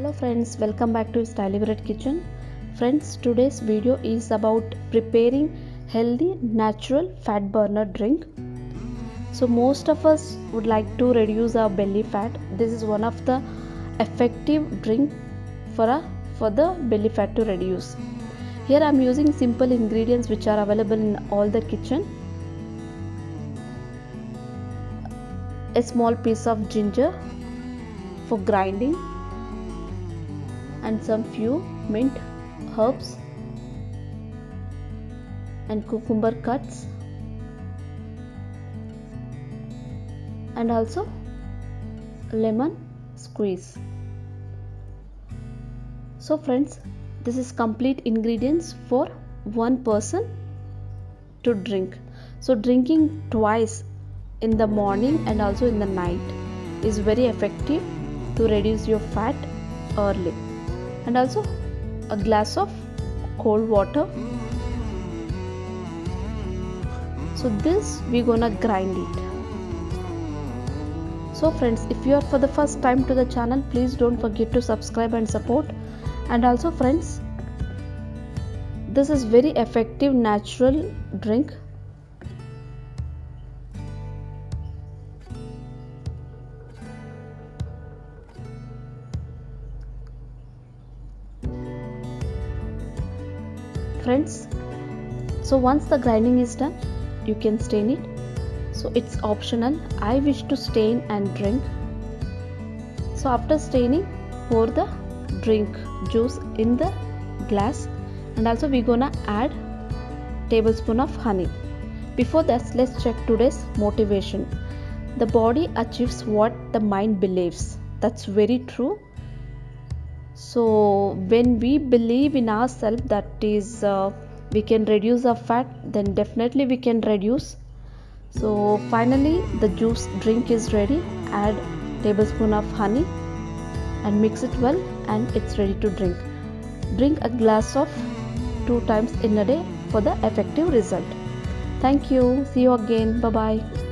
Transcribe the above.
hello friends welcome back to stylish bread kitchen. Friends today's video is about preparing healthy natural fat burner drink. So most of us would like to reduce our belly fat. This is one of the effective drink for a for the belly fat to reduce. Here i'm using simple ingredients which are available in all the kitchen. A small piece of ginger for grinding and some few mint herbs and cucumber cuts. And also lemon squeeze. So friends this is complete ingredients for one person to drink. So drinking twice in the morning and also in the night is very effective to reduce your fat early and also a glass of cold water. So this we gonna grind it. So friends if you are for the first time to the channel please don't forget to subscribe and support. And also friends this is very effective natural drink friends. So once the grinding is done you can stain it. So it's optional. I wish to stain and drink. So after staining pour the drink juice in the glass. And also we're gonna add tablespoon of honey. Before that let's check today's motivation. The body achieves what the mind believes. That's very true so when we believe in ourselves that is uh, we can reduce our fat then definitely we can reduce. So finally the juice drink is ready. Add tablespoon of honey and mix it well and it's ready to drink. Drink a glass of two times in a day for the effective result. Thank you. See you again. Bye bye